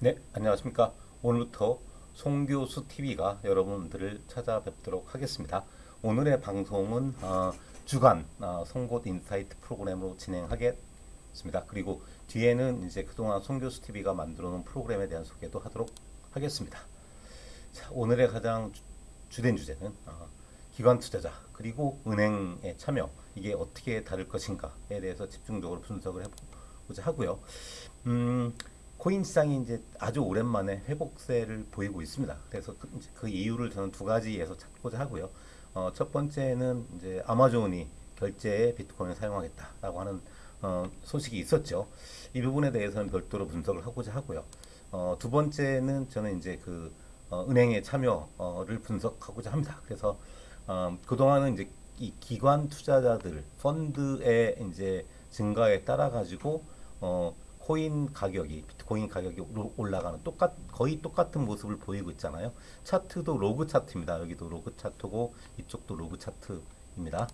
네, 안녕하십니까. 오늘부터 송교수 TV가 여러분들을 찾아뵙도록 하겠습니다. 오늘의 방송은 어, 주간 어, 송곳 insight 프로그램으로 진행하겠습니다. 그리고 뒤에는 이제 그동안 송교수 TV가 만들어 놓은 프로그램에 대한 소개도 하도록 하겠습니다. 자, 오늘의 가장 주, 된 주제는 어, 기관 투자자 그리고 은행의 참여 이게 어떻게 다를 것인가에 대해서 집중적으로 분석을 해보자 하고요. 음, 코인 시장이 이제 아주 오랜만에 회복세를 보이고 있습니다. 그래서 그, 그 이유를 저는 두 가지에서 찾고자 하고요. 어, 첫 번째는 이제 아마존이 결제에 비트코인을 사용하겠다라고 하는 어, 소식이 있었죠. 이 부분에 대해서는 별도로 분석을 하고자 하고요. 어, 두 번째는 저는 이제 그 어, 은행의 참여를 분석하고자 합니다. 그래서 어, 그동안은 이제 이 기관 투자자들 펀드의 이제 증가에 따라 가지고 어, 코인 가격이 비트코인 가격이 올라가는 똑같 거의 똑같은 모습을 보이고 있잖아요. 차트도 로그 차트입니다. 여기도 로그 차트고 이쪽도 로그 차트입니다.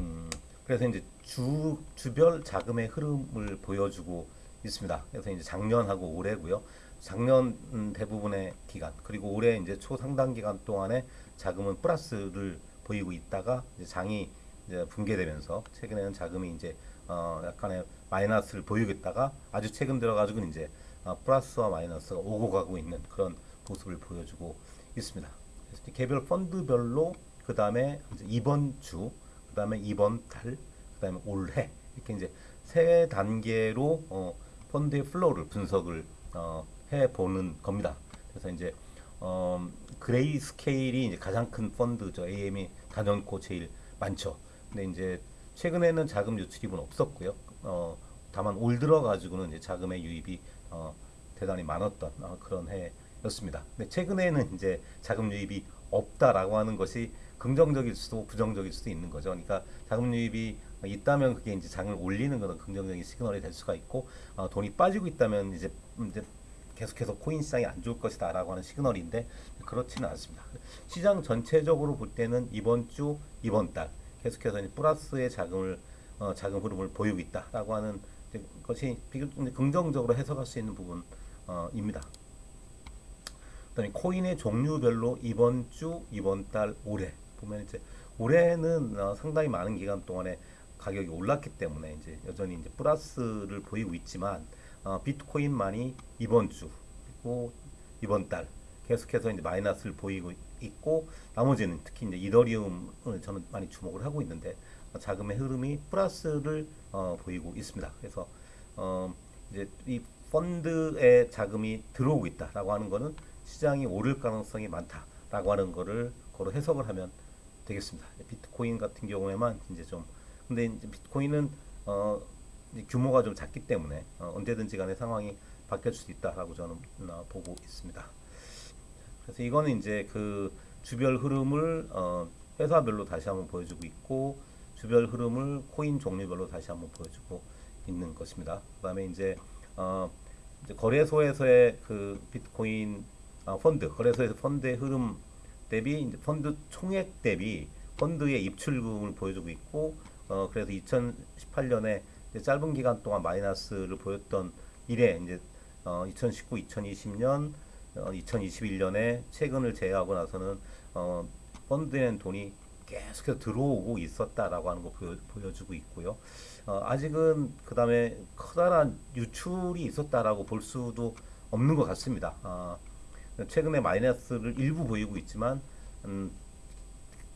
음, 그래서 이제 주 주별 자금의 흐름을 보여주고 있습니다. 그래서 이제 작년하고 올해고요. 작년 음, 대부분의 기간 그리고 올해 이제 초상당 기간 동안에 자금은 플러스를 보이고 있다가 장이 이제 붕괴되면서 최근에는 자금이 이제 어 약간의 마이너스를 보이겠다가 아주 최근 들어가지고 이제 어 플러스와 마이너스가 오고 가고 있는 그런 모습을 보여주고 있습니다. 그래서 개별 펀드별로 그 다음에 이번 주, 그 다음에 이번 달, 그 다음에 올해 이렇게 이제 세 단계로 어 펀드의 flow를 분석을 어 해보는 겁니다. 그래서 이제 어 Grayscale이 이제 가장 큰 펀드죠. AUM이 단연코 제일 많죠. 근데 이제 최근에는 자금 유출입은 없었고요. 어, 다만 올 들어 가지고는 이제 자금의 유입이 어, 대단히 많았던 어, 그런 해였습니다. 근데 최근에는 이제 자금 유입이 없다라고 하는 것이 긍정적일 수도 부정적일 수도 있는 거죠. 그러니까 자금 유입이 있다면 그게 이제 장을 올리는 것은 긍정적인 시그널이 될 수가 있고 어, 돈이 빠지고 있다면 이제 이제 계속해서 코인 시장이 안 좋을 것이다 라고 하는 시그널인데 그렇지는 않습니다. 시장 전체적으로 볼 때는 이번 주 이번 달 계속해서 플러스의 자금을 어, 자금 흐름을 보이고 있다라고 하는 것이 긍정적으로 해석할 수 있는 부분입니다. 그다음에 코인의 종류별로 이번 주, 이번 달, 올해 보면 이제 올해는 어, 상당히 많은 기간 동안에 가격이 올랐기 때문에 이제 여전히 이제 플러스를 보이고 있지만 어, 비트코인만이 이번 주 그리고 이번 달 계속해서 이제 마이너스를 보이고 있고 나머지는 특히 이제 이더리움을 저는 많이 주목을 하고 있는데 자금의 흐름이 플러스를 어, 보이고 있습니다. 그래서 어, 이제 이 펀드에 자금이 들어오고 있다라고 하는 거는 시장이 오를 가능성이 많다라고 하는 거를 거로 해석을 하면 되겠습니다. 비트코인 같은 경우에만 이제 좀 근데 이제 비트코인은 어, 규모가 좀 작기 때문에 어, 언제든지 간에 상황이 바뀔 수 있다라고 저는 어, 보고 있습니다. 그래서 이거는 이제 그 주별 흐름을 어, 회사별로 다시 한번 보여주고 있고 주별 흐름을 코인 종류별로 다시 한번 보여주고 있는 것입니다. 그 다음에 이제, 어, 이제 거래소에서의 그 비트코인 아, 펀드 거래소에서 펀드의 흐름 대비 이제 펀드 총액 대비 펀드의 입출금을 보여주고 있고 어, 그래서 2018년에 짧은 기간 동안 마이너스를 보였던 이래 이제 어, 2019, 2020년 어, 2021년에 최근을 제외하고 나서는 어, 펀드엔 돈이 계속해서 들어오고 있었다라고 하는 거 보여, 주고 있고요. 어, 아직은 그 다음에 커다란 유출이 있었다라고 볼 수도 없는 것 같습니다. 어, 최근에 마이너스를 일부 보이고 있지만 음,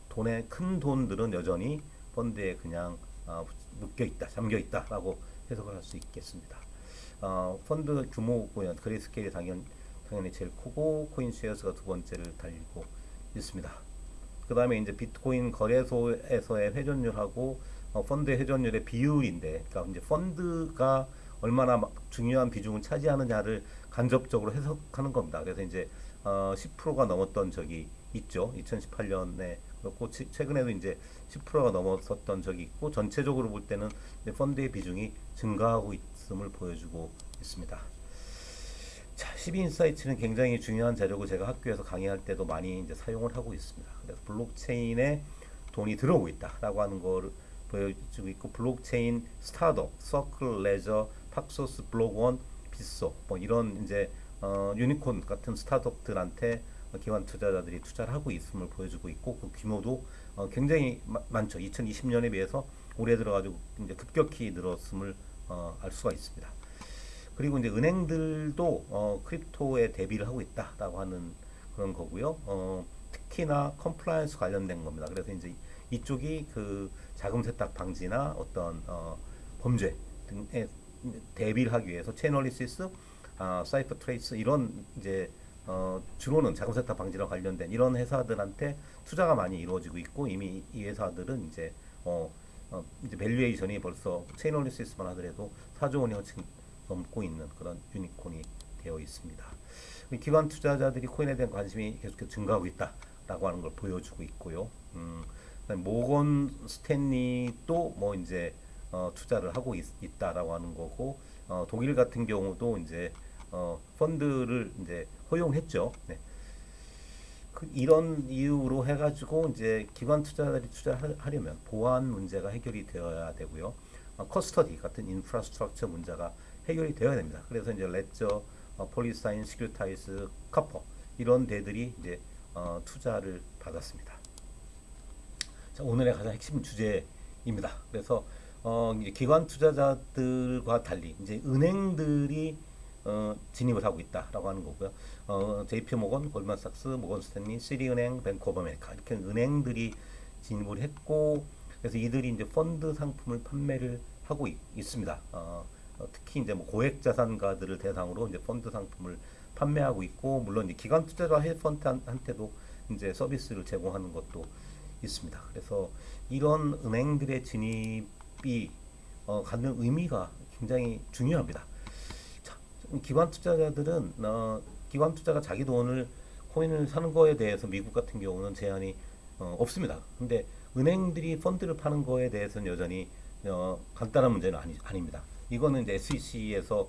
돈의 큰 돈들은 여전히 펀드에 그냥 어, 묶여 있다, 잠겨 있다라고 해석을 할 수 있겠습니다. 어, 펀드 규모고요. Grayscale이 당연 당연히 제일 크고 CoinShares가 두 번째를 달리고 있습니다. 그 다음에 이제 비트코인 거래소에서의 회전율하고 어, 펀드 회전율의 비율인데, 그러니까 이제 펀드가 얼마나 중요한 비중을 차지하느냐를 간접적으로 해석하는 겁니다. 그래서 이제 어, 10%가 넘었던 적이 있죠. 2018년에 그렇고 최근에도 이제 10%가 넘었었던 적이 있고 전체적으로 볼 때는 펀드의 비중이 증가하고 있음을 보여주고 있습니다. 자, 12인사이트는 굉장히 중요한 자료고 제가 학교에서 강의할 때도 많이 이제 사용을 하고 있습니다. 그래서 블록체인에 돈이 들어오고 있다라고 하는 걸 보여주고 있고 블록체인 스타트업, Circle, Ledger, Paxos, Block.one, Bitso 뭐 이런 이제 어, 유니콘 같은 스타트업들한테 기관 투자자들이 투자를 하고 있음을 보여주고 있고 그 규모도 어, 굉장히 마, 많죠. 2020년에 비해서 올해 들어가지고 이제 급격히 늘었음을 어, 알 수가 있습니다. 그리고 이제 은행들도 어, crypto에 대비를 하고 있다라고 하는 그런 거고요. 어, 특히나 compliance 관련된 겁니다. 그래서 이제 이쪽이 그 자금 세탁 방지나 어떤 어, 범죄 등에 대비를 하기 위해서 Chainalysis, 아, CipherTrace 이런 이제 어, 주로는 자금 세탁 방지와 관련된 이런 회사들한테 투자가 많이 이루어지고 있고 이미 이 회사들은 이제 어, 어 이제 valuation이 벌써 Chainalysis만 하더라도 4조 원이 넘고 있는 그런 유니콘이 되어 있습니다. 기관 투자자들이 코인에 대한 관심이 계속 증가하고 있다라고 하는 걸 보여주고 있고요. 음, 모건 스탠리도 뭐 이제 어, 투자를 하고 있, 다라고 하는 거고 어, 독일 같은 경우도 이제 어, 펀드를 이제 허용했죠. 네. 그 이런 이유로 해가지고 이제 기관 투자자들이 투자하려면 보안 문제가 해결이 되어야 되고요. 어, custody 같은 infrastructure 문제가 해결이 되어야 됩니다. 그래서 이제 레저, 어, PolySign, Securitize, Copper 이런 데들이 이제 어, 투자를 받았습니다. 자, 오늘의 가장 핵심 주제입니다. 그래서 어, 기관 투자자들과 달리 이제 은행들이 어, 진입을 하고 있다라고 하는 거고요. 어, JP 모건, 골만삭스, 모건 스탠리, 시리은행, 뱅크 오브 아메리카 이렇게 은행들이 진입을 했고 그래서 이들이 이제 펀드 상품을 판매를 하고 있, 습니다 어, 어, 특히 이제 뭐 고액 자산가들을 대상으로 이제 펀드 상품을 판매하고 있고 물론 이제 기관 투자자 헤드펀드한테도 이제 서비스를 제공하는 것도 있습니다. 그래서 이런 은행들의 진입이 어, 갖는 의미가 굉장히 중요합니다. 자, 기관 투자자들은 어, 기관 투자가 자기 돈을 코인을 사는 거에 대해서 미국 같은 경우는 제한이 어, 없습니다. 근데 은행들이 펀드를 파는 거에 대해서는 여전히 어, 간단한 문제는 아니, 아닙니다. 이거는 이제 SEC에서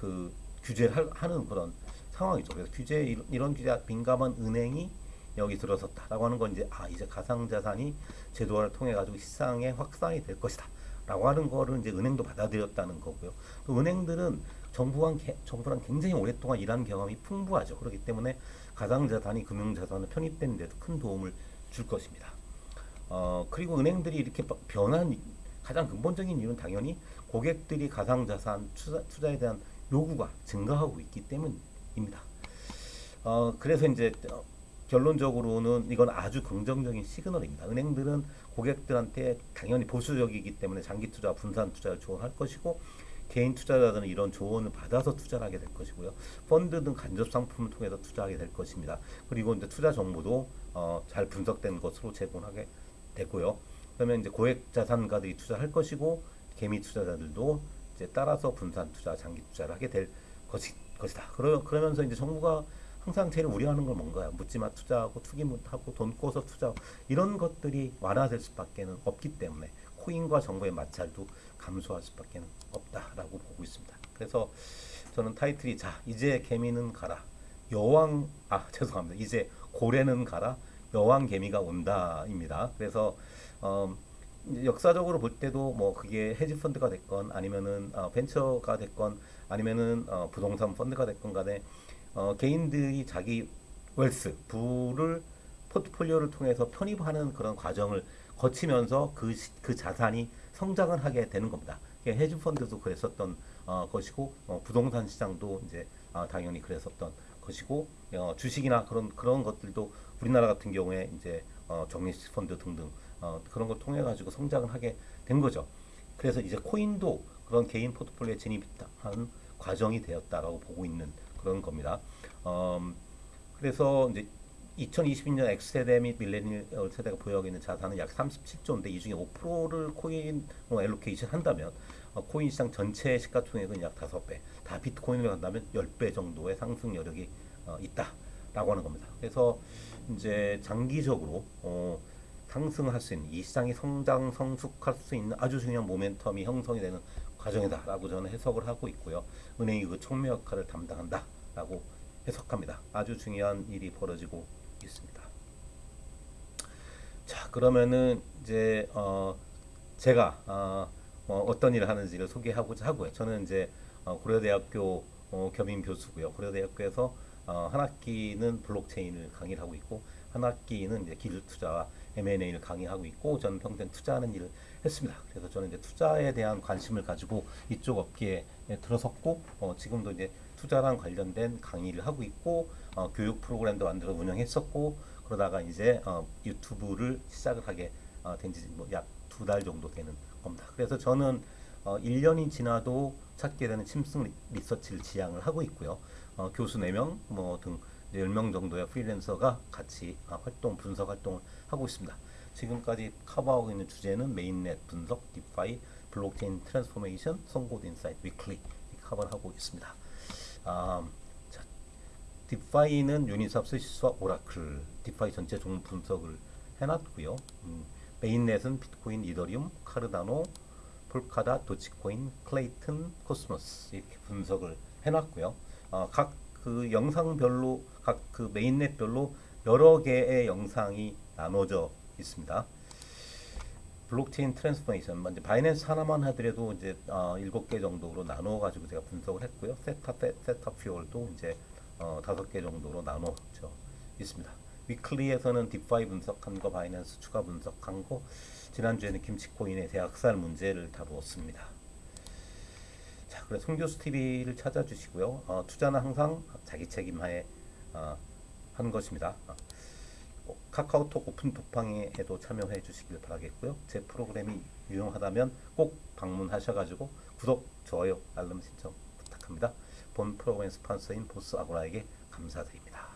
그 규제를 하는 그런 상황이죠. 그래서 규제 이런 규제 민감한 은행이 여기 들어섰다라고 하는 건 이제 아 이제 가상자산이 제도화를 통해 가지고 시장에 확산이 될 것이다라고 하는 거를 이제 은행도 받아들였다는 거고요. 또 은행들은 정부랑 정부랑 굉장히 오랫동안 일한 경험이 풍부하죠. 그렇기 때문에 가상자산이 금융자산을 편입되는 데도 큰 도움을 줄 것입니다. 어, 그리고 은행들이 이렇게 변한 가장 근본적인 이유는 당연히 고객들이 가상자산 투자, 투자 에 대한 요구가 증가하고 있기 때문입니다. 어, 그래서 이제 어, 결론적으로는 이건 아주 긍정적인 시그널입니다. 은행들은 고객들한테 당연히 보수적이기 때문에 장기 투자, 분산 투자를 조언할 것이고 개인 투자자들은 이런 조언을 받아서 투자를 하게 될 것이고요. 펀드 등 간접 상품을 통해서 투자하게 될 것입니다. 그리고 이제 투자 정보도 어, 잘 분석된 것으로 제공하게 되고요. 그러면 이제 고액 자산가들이 투자할 것이고 개미 투자자들도 이제 따라서 분산 투자, 장기 투자를 하게 될 것이, 것이다. 그러, 그러면서 이제 정부가 항상 제일 우려하는 건 뭔가요? 묻지마 투자하고 투기하고 돈 꿔서 투자 이런 것들이 완화될 수밖에 없기 때문에 코인과 정부의 마찰도 감소할 수밖에 없다라고 보고 있습니다. 그래서 저는 타이틀이 자 이제 개미는 가라 여왕 아 죄송합니다 이제 고래는 가라 여왕 개미가 온다입니다. 그래서 어, 역사적으로 볼 때도 뭐 그게 헤지 펀드가 됐건 아니면은 어, 벤처가 됐건 아니면은 어, 부동산 펀드가 됐건 간에 어, 개인들이 자기 웰스 부를 포트폴리오를 통해서 편입하는 그런 과정을 거치면서 그, 그 자산이 성장을 하게 되는 겁니다. 헤지 펀드도 그랬었던 어, 것이고 어, 부동산 시장도 이제 어, 당연히 그랬었던 것이고 어, 주식이나 그런 그런 것들도 우리나라 같은 경우에 이제 어, 정리식 펀드 등등 어, 그런 걸 통해 가지고 성장을 하게 된 거죠. 그래서 이제 코인도 그런 개인 포트폴리오에 진입한 과정이 되었다라고 보고 있는 그런 겁니다. 음, 그래서 이제 2022년 X세대 및 밀레니얼 세대가 보유하고 있는 자산은 약 37조인데 이 중에 5%를 코인 어, 엘로케이션 한다면 어, 코인 시장 전체 시가총액은 약 5배, 다 비트코인으로 간다면 10배 정도의 상승 여력이 어, 있다라고 하는 겁니다. 그래서 이제 장기적으로 어, 상승할 수 있는 이 시장이 성장 성숙할 수 있는 아주 중요한 모멘텀이 형성이 되는 과정이다라고 저는 해석을 하고 있고요. 은행이 그 촉매 역할을 담당한다라고 해석합니다. 아주 중요한 일이 벌어지고 있습니다. 자 그러면은 이제 어 제가 어, 어, 떤 일을 하는지를 소개하고자 하고요. 저는 이제 어, 고려대학교 어, 겸임 교수고요. 고려대학교에서 어, 한 학기는 블록체인을 강의를 하고 있고 한 학기는 이제 기술 투자와 M&A를 강의하고 있고 저는 평생 투자하는 일을 했습니다. 그래서 저는 이제 투자에 대한 관심을 가지고 이쪽 업계에 들어섰고 어, 지금도 이제 투자랑 관련된 강의를 하고 있고 어, 교육 프로그램도 만들어 운영했었고 그러다가 이제 어, 유튜브를 시작을 하게 어, 된지 뭐 약 두 달 정도 되는 겁니다. 그래서 저는 어, 1년이 지나도 찾게 되는 침승 리- 리서치를 지향을 하고 있고요. 어, 교수 4명 뭐등 10명 정도의 프리랜서가 같이 아, 활동 분석 활동을 하고 있습니다. 지금까지 커버하고 있는 주제는 mainnet 분석, DeFi, 블록체인 transformation, 송곳 insight weekly 커버를 하고 있습니다. 아, 자, DeFi는 Uniswap, SushiSwap, oracle, DeFi 전체 종목 분석을 해놨고요. 음, mainnet은 비트코인, 이더리움, Cardano, Polkadot, Dogecoin, Klaytn, Cosmos 이렇게 분석을 해놨고요. 어, 각그 영상별로 각 그 mainnet별로 여러 개의 영상이 나눠져 있습니다. 블록체인 transformation 먼저 Binance 하나만 하더라도 이제 어, 7개 정도로 나눠 가지고 제가 분석을 했고요. 세탑 세- 세탑 퓨얼도 이제 어, 5개 정도로 나눠져 있습니다. weekly에서는 DeFi 분석한 거, Binance 추가 분석한 거, 지난주에는 김치코인의 대학살 문제를 다루었습니다. 자, 그래 송교수 TV를 찾아주시고요. 어, 투자는 항상 자기 책임하에 어, 하는 것입니다. 어, 어, 카카오톡 오픈 독방에도 참여해 주시길 바라겠고요. 제 프로그램이 유용하다면 꼭 방문하셔가지고 구독, 좋아요, 알람 신청 부탁합니다. 본 프로그램 스폰서인 보스 아고라에게 감사드립니다.